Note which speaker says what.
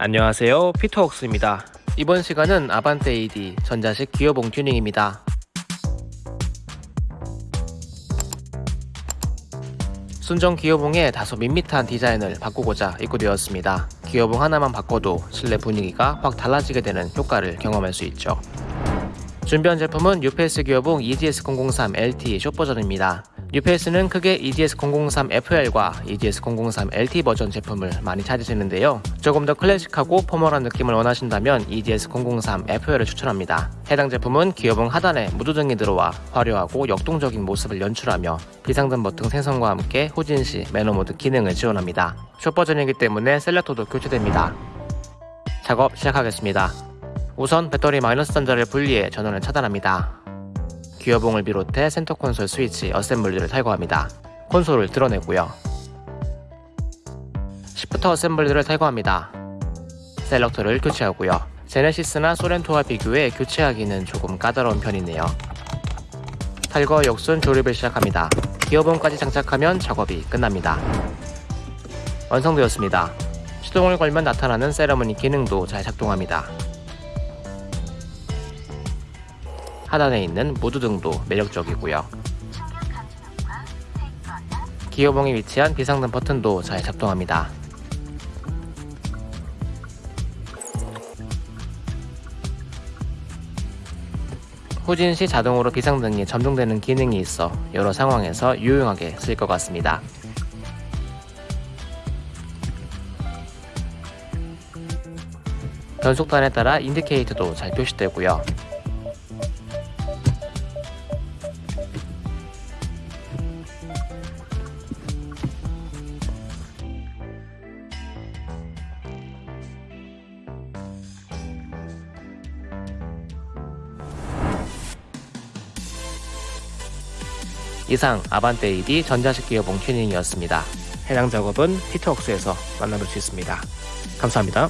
Speaker 1: 안녕하세요. 피터웍스입니다. 이번 시간은 아반떼 AD 전자식 기어봉 튜닝입니다. 순정 기어봉에 다소 밋밋한 디자인을 바꾸고자 입고되었습니다. 기어봉 하나만 바꿔도 실내 분위기가 확 달라지게 되는 효과를 경험할 수 있죠. 준비한 제품은 UPS 기어봉 EGS003 LT 숏 버전입니다 UPS는 크게 EGS003 FL과 EGS003 LT 버전 제품을 많이 찾으시는데요. 조금 더 클래식하고 포멀한 느낌을 원하신다면 EGS003 FL을 추천합니다. 해당 제품은 기어봉 하단에 무드등이 들어와 화려하고 역동적인 모습을 연출하며 비상등 버튼 생성과 함께 후진시 매너모드 기능을 지원합니다. 숏 버전이기 때문에 selector도 교체됩니다. 작업 시작하겠습니다. 우선 배터리 마이너스 단자를 분리해 전원을 차단합니다. 기어봉을 비롯해 센터 콘솔 스위치 assembly를 탈거합니다. 콘솔을 들어내고요. shifter assembly를 탈거합니다. selector를 교체하고요. 제네시스나 소렌토와 비교해 교체하기는 조금 까다로운 편이네요. 탈거 역순 조립을 시작합니다. 기어봉까지 장착하면 작업이 끝납니다. 완성되었습니다. 시동을 걸면 나타나는 세러머니 기능도 잘 작동합니다. 하단에 있는 무드등도 매력적이고요. 기어봉에 위치한 비상등 버튼도 잘 작동합니다. 후진 시 자동으로 비상등이 점등되는 기능이 있어 여러 상황에서 유용하게 쓸 것 같습니다. 변속단에 따라 인디케이터도 잘 표시되고요. 이상 아반떼 AD 전자식 기어봉 튜닝이었습니다. 해당 작업은 피터웍스에서 만나볼 수 있습니다. 감사합니다.